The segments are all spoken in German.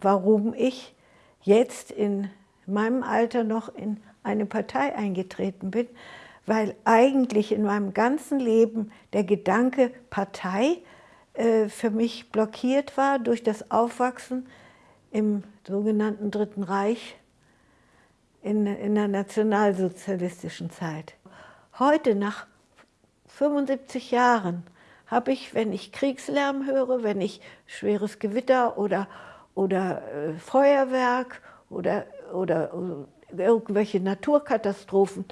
warum ich jetzt in meinem Alter noch in eine Partei eingetreten bin, weil eigentlich in meinem ganzen Leben der Gedanke Partei äh, für mich blockiert war durch das Aufwachsen im sogenannten Dritten Reich in, in der nationalsozialistischen Zeit. Heute, nach 75 Jahren, habe ich, wenn ich Kriegslärm höre, wenn ich schweres Gewitter oder, oder äh, Feuerwerk oder, oder, oder, irgendwelche Naturkatastrophen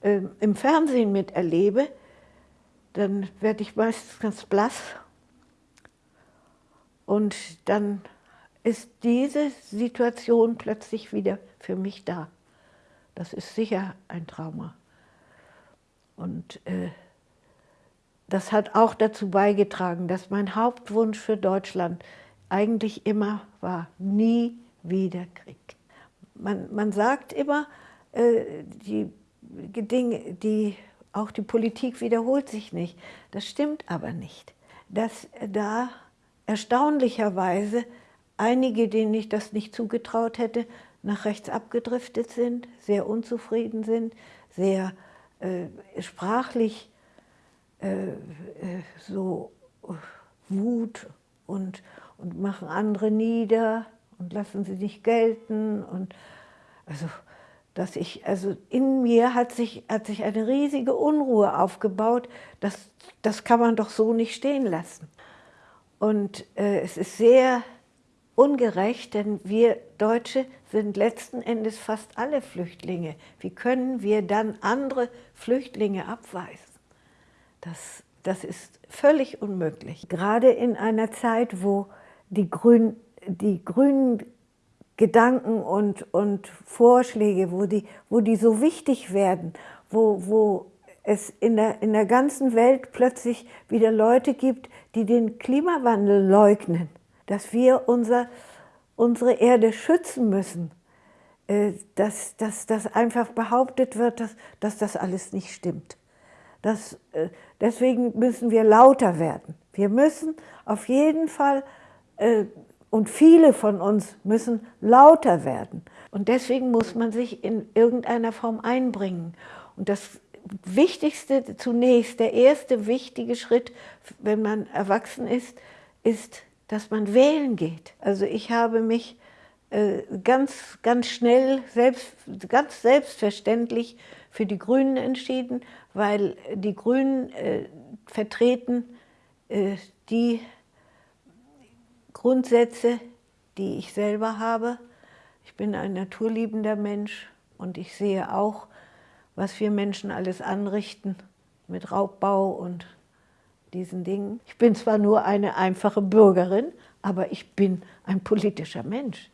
äh, im Fernsehen miterlebe, dann werde ich meistens ganz blass und dann ist diese Situation plötzlich wieder für mich da. Das ist sicher ein Trauma. Und äh, das hat auch dazu beigetragen, dass mein Hauptwunsch für Deutschland eigentlich immer war, nie wieder Krieg. Man, man sagt immer, äh, die Dinge, die, auch die Politik wiederholt sich nicht. Das stimmt aber nicht. Dass da erstaunlicherweise einige, denen ich das nicht zugetraut hätte, nach rechts abgedriftet sind, sehr unzufrieden sind, sehr äh, sprachlich äh, äh, so Wut und, und machen andere nieder und lassen sie nicht gelten. Und also, dass ich, also in mir hat sich, hat sich eine riesige Unruhe aufgebaut, das, das kann man doch so nicht stehen lassen. Und äh, es ist sehr ungerecht, denn wir Deutsche sind letzten Endes fast alle Flüchtlinge. Wie können wir dann andere Flüchtlinge abweisen? Das, das ist völlig unmöglich. Gerade in einer Zeit, wo die, Grün, die grünen Gedanken und, und Vorschläge, wo die, wo die so wichtig werden, wo, wo es in der, in der ganzen Welt plötzlich wieder Leute gibt, die den Klimawandel leugnen, dass wir unser, unsere Erde schützen müssen, äh, dass, dass einfach behauptet wird, dass, dass das alles nicht stimmt. Das, äh, deswegen müssen wir lauter werden. Wir müssen auf jeden Fall, äh, und viele von uns müssen lauter werden. Und deswegen muss man sich in irgendeiner Form einbringen. Und das Wichtigste zunächst, der erste wichtige Schritt, wenn man erwachsen ist, ist, dass man wählen geht. Also ich habe mich ganz, ganz schnell, selbst, ganz selbstverständlich für die Grünen entschieden, weil die Grünen äh, vertreten äh, die Grundsätze, die ich selber habe. Ich bin ein naturliebender Mensch und ich sehe auch, was wir Menschen alles anrichten mit Raubbau und diesen Dingen. Ich bin zwar nur eine einfache Bürgerin, aber ich bin ein politischer Mensch.